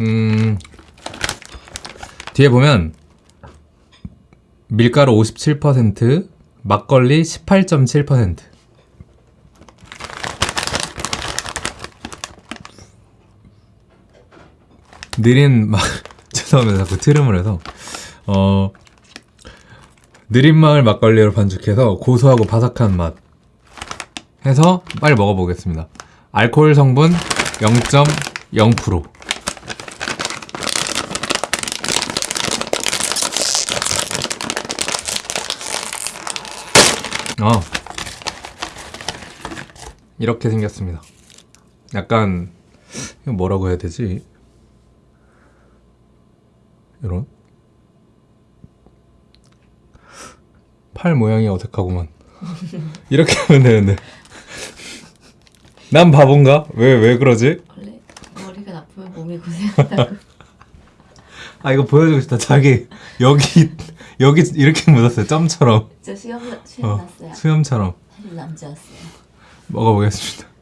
음, 뒤에 보면 밀가루 57%, 막걸리 18.7%. 느린 막 죄송합니다. 자꾸 트름을 해서. 어 느린 마을 막걸리로 반죽해서 고소하고 바삭한 맛 해서 빨리 먹어보겠습니다. 알코올 성분 0.0% 어 이렇게 생겼습니다 약간 이거 뭐라고 해야 되지 이런 팔 모양이 어색하구만 이렇게 하면 되는데 난 바본가? 왜 왜 그러지? 원래 머리가 나쁘면 몸이 고생한다고. 아 이거 보여주고 싶다. 자기 여기 여기 이렇게 묻었어요. 점처럼. 저 수염 수염 어, 났어요. 수염처럼. 남자였어요. 먹어보겠습니다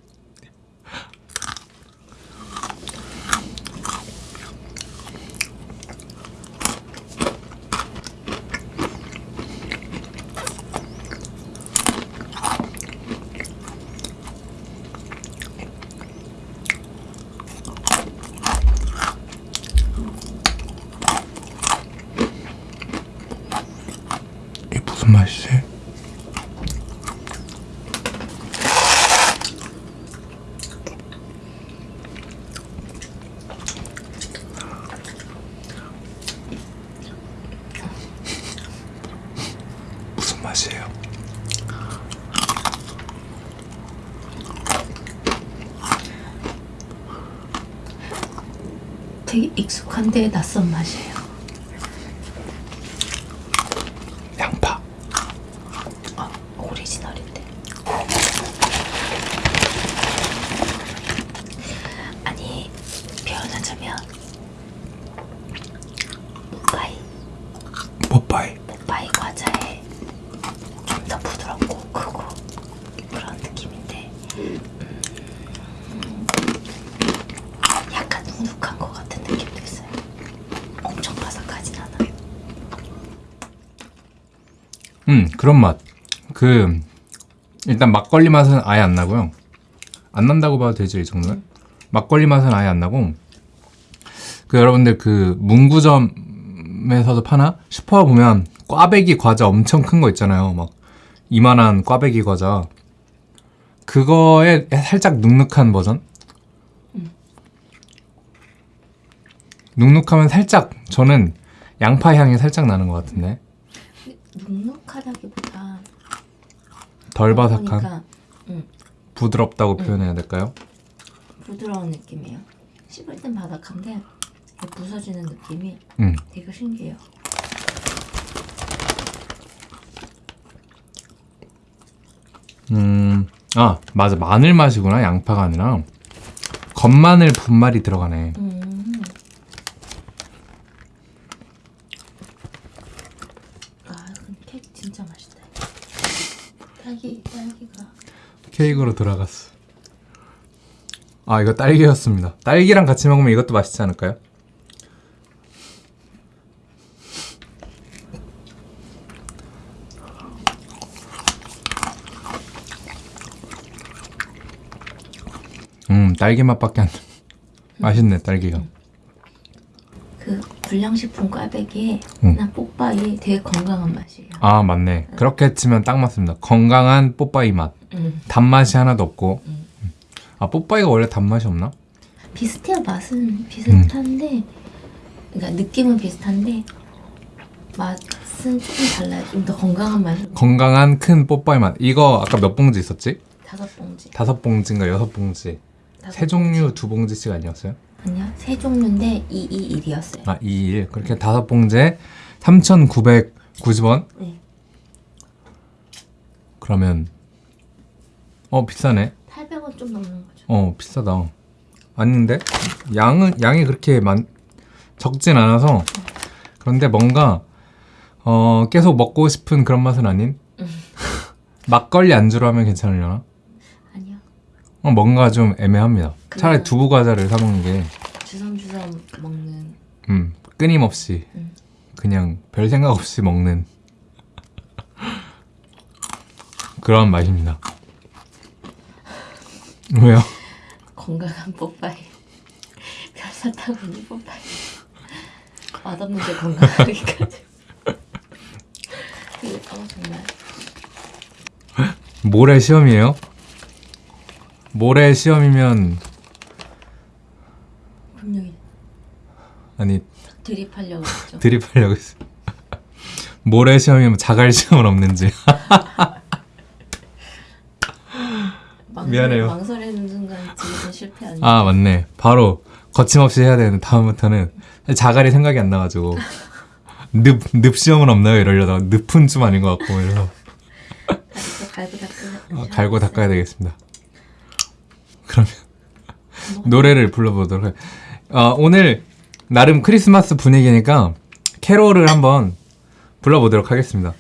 무슨 맛이지? 되게 익숙한데 낯선 맛이에요. 양파 아, 오리지널인데. 아니 표현하자면 뽀빠이 뽀빠이 뽀빠이 과자에 좀 더 부드럽고 크고 그런 느낌인데 음, 약간 눅눅한 것 같은 느낌도 있어요. 엄청 바삭하진 않아요. 음 그런 맛 그 일단 막걸리 맛은 아예 안 나고요. 안 난다고 봐도 되죠 이 정도면? 막걸리 맛은 아예 안 나고 그 여러분들 그 문구점에서도 파나? 슈퍼 보면 꽈배기 과자 엄청 큰 거 있잖아요. 막 이만한 꽈배기 과자. 그거에 살짝 눅눅한 버전? 눅눅하면 살짝 저는 양파 향이 살짝 나는 것 같은데 눅눅하다기보다 덜 바삭한 보니까 음, 부드럽다고 표현해야 될까요? 부드러운 느낌이에요. 씹을 땐 바삭한데 부서지는 느낌이 음. 되게 신기해요. 음, 아 맞아 마늘 맛이구나 양파가 아니라 겉마늘 분말이 들어가네. 음. 아, 근데 케이크 진짜 맛있다. 딸기 딸기가 케이크로 들어갔어. 아 이거 딸기였습니다. 딸기랑 같이 먹으면 이것도 맛있지 않을까요? 음 딸기 맛밖에 안 나. 맛있네 딸기가. 그 불량식품 꽈배기에 음. 나 뽀빠이 되게 건강한 맛이에요. 아 맞네. 그렇게 치면 딱 맞습니다. 건강한 뽀빠이 맛. 음. 단맛이 하나도 없고. 음. 아 뽀빠이가 원래 단맛이 없나? 비슷해요 맛은 비슷한데 그러니까 느낌은 비슷한데 맛은 조금 달라요. 좀 더 건강한 맛이 건강한 큰 뽀빠이 맛. 이거 아까 몇 봉지 있었지? 다섯 봉지. 다섯 봉지인가 여섯 봉지. 다섯 세 종류 두 봉지씩 아니었어요? 아니요 세 종류인데 221이었어요. 아, 2일. 그렇게 다섯 봉지에 3,990원? 네. 그러면 어, 비싸네. 800원 좀 넘는 거죠. 어, 비싸다. 아닌데? 양은 양이 그렇게 많 적진 않아서 그런데 뭔가 어, 계속 먹고 싶은 그런 맛은 아닌 막걸리 안주로 하면 괜찮으려나? 어, 뭔가 좀 애매합니다. 차라리. 두부 과자를 사 먹는 게 주섬주섬 먹는 음, 끊임없이 음. 그냥 별 생각 없이 먹는 그런 맛입니다. 왜요? 건강한 뽀빠이. 별사탕 없는 뽀빠이. 맛없는데 건강하기까지. 그, 어 정말 모레 시험이에요? 모레 시험이면 금요일 아니 드립하려고 했죠. 드립하려고 했어. 모레 시험이면 자갈 시험은 없는지. 망설- 미안해요. 망설이는 순간 드립은 실패 아니에요. 아 맞네. 바로 거침없이 해야 되는데 다음부터는 자갈이 생각이 안 나가지고 늪, 늪 시험은 없나요? 이러려다가 늪은 좀 아닌 것 같고 이래서 갈고. 어, 갈고 닦아야 되겠습니다. 그러면 노래를 불러보도록 해. 어, 오늘 나름 크리스마스 분위기니까 캐롤을 한번 불러보도록 하겠습니다.